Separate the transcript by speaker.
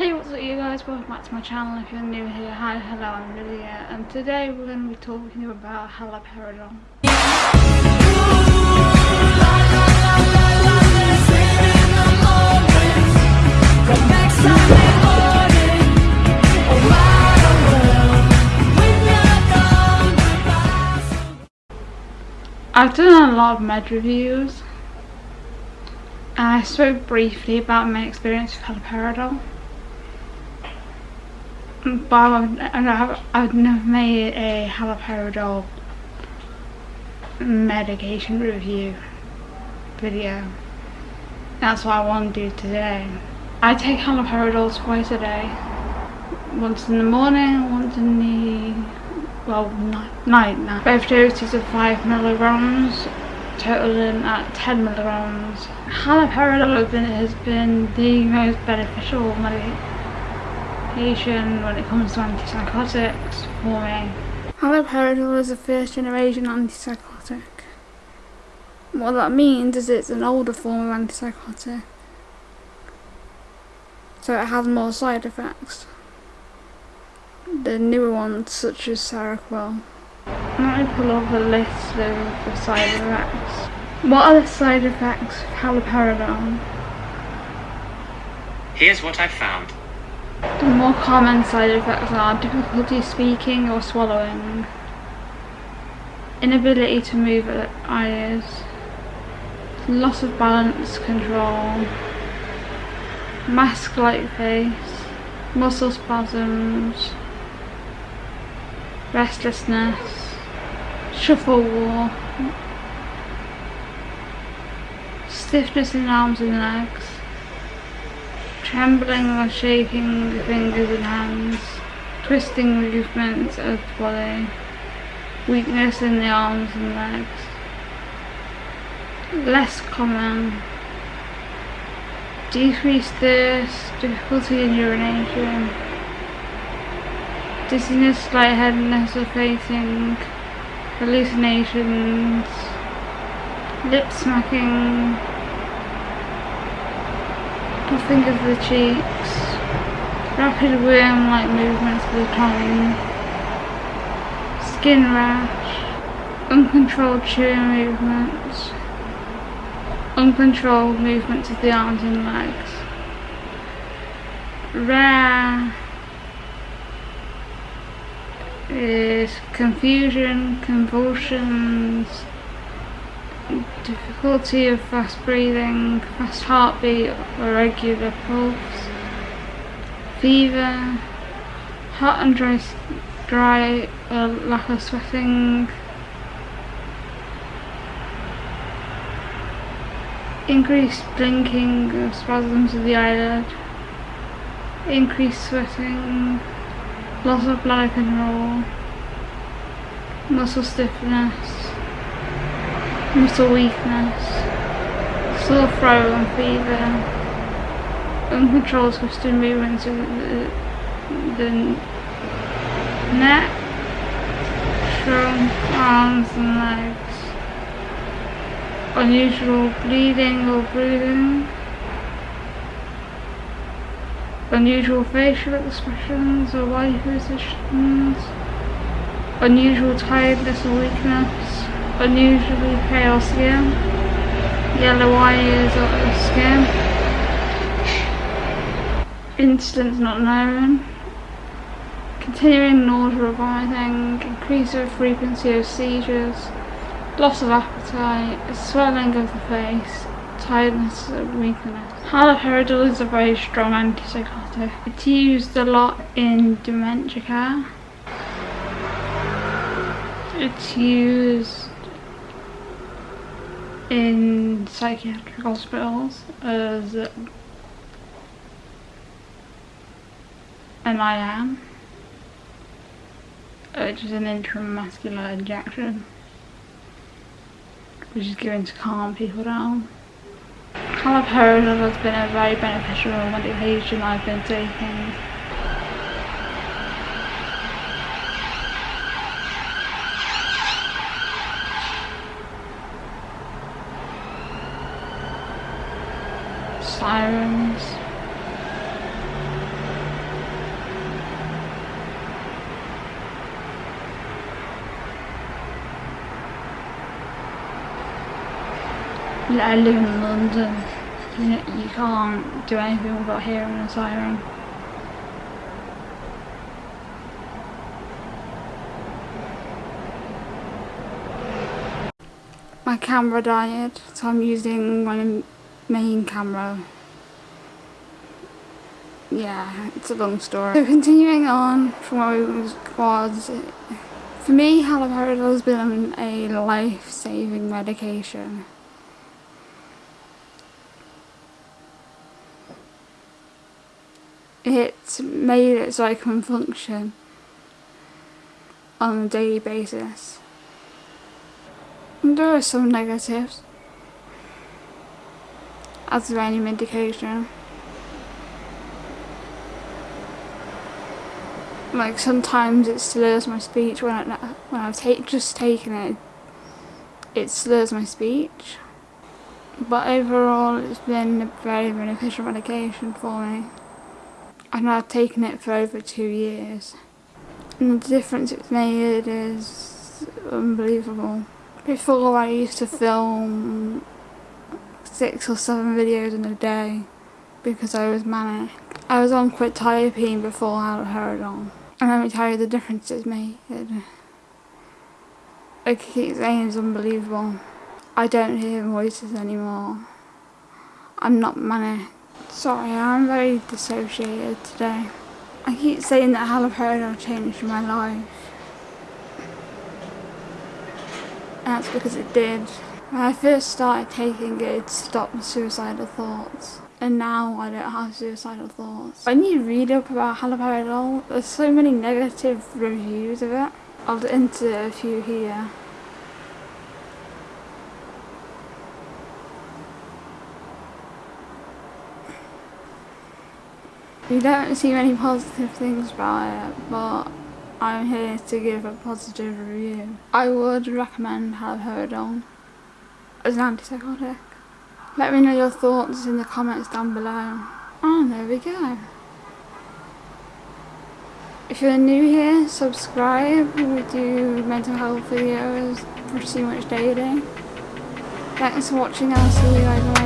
Speaker 1: Hey what's up you guys, welcome back to my channel. If you're new here, hi, hello I'm Lydia and today we're going to be talking about haloperidol. I've done a lot of med reviews and I spoke briefly about my experience with haloperidol but I've, I've never made a haloperidol medication review video. That's what I want to do today. I take haloperidol twice a day. Once in the morning, once in the, well, night, now. Both doses of 5 milligrams, totaling at 10 milligrams. Haloperidol has been the most beneficial medication medication when it comes to antipsychotics for me. Haloperidol is a first generation antipsychotic. What that means is it's an older form of antipsychotic. So it has more side effects. The newer ones such as Seroquel. Let me pull up a list of the side effects. What are the side effects of haloperidol?
Speaker 2: Here's what I found.
Speaker 1: The more common side effects are difficulty speaking or swallowing, inability to move eyes, loss of balance control, mask-like face, muscle spasms, restlessness, shuffle walk, stiffness in arms and legs, trembling or shaking the fingers and hands, twisting movements of the body, weakness in the arms and legs. Less common, decreased thirst, difficulty in urination, dizziness, lightheadedness or fainting, hallucinations, lip smacking, puffing of the cheeks, rapid worm-like movements of the tongue, skin rash, uncontrolled chewing movements, uncontrolled movements of the arms and legs. Rare is confusion, convulsions, difficulty of fast breathing, fast heartbeat or regular pulse, fever, hot and dry, dry or lack of sweating, increased blinking or spasms of the eyelid, increased sweating, loss of bladder control, muscle stiffness, muscle weakness, sore throat and fever, uncontrolled twisted movements of the, the neck, trunk, arms and legs, unusual bleeding or breathing, unusual facial expressions or body positions, unusual tiredness or weakness, unusually pale skin, yellow eyes or skin, incidents not known, continuing nausea or vomiting, increase of frequency of seizures, loss of appetite, swelling of the face, tiredness and weakness. Haloperidol is a very strong antipsychotic. It's used a lot in dementia care. It's used in psychiatric hospitals as an IM, which is an intramuscular injection, which is given to calm people down. Haloperidol has been a very beneficial medication I've been taking sirens. I live in London. You, know, you can't do anything without hearing a siren. My camera died, so I'm using my main camera. Yeah, it's a long story. So continuing on from where we was, for me haloperidol has been a life-saving medication. It's made it so I can function on a daily basis. There are some negatives, as any medication. Like sometimes it slurs my speech when I when I've take, just taken it. It slurs my speech, but overall it's been a very beneficial medication for me. And I've taken it for over two years. And the difference it's made is unbelievable. Before I used to film six or seven videos in a day because I was manic. I was on quetiapine before haloperidol. And let me tell you the difference it's made. I keep saying it's unbelievable. I don't hear voices anymore. I'm not manic. Sorry, I'm very dissociated today. I keep saying that haloperidol changed my life. That's because it did. When I first started taking it, it stopped suicidal thoughts. And now I don't have suicidal thoughts. When you read up about haloperidol, there's so many negative reviews of it. I'll enter a few here. You don't see many positive things about it, but I'm here to give a positive review. I would recommend haloperidol as an antipsychotic. Let me know your thoughts in the comments down below. Oh, there we go. If you're new here, subscribe. We do mental health videos pretty much daily. Thanks for watching. I'll see you guys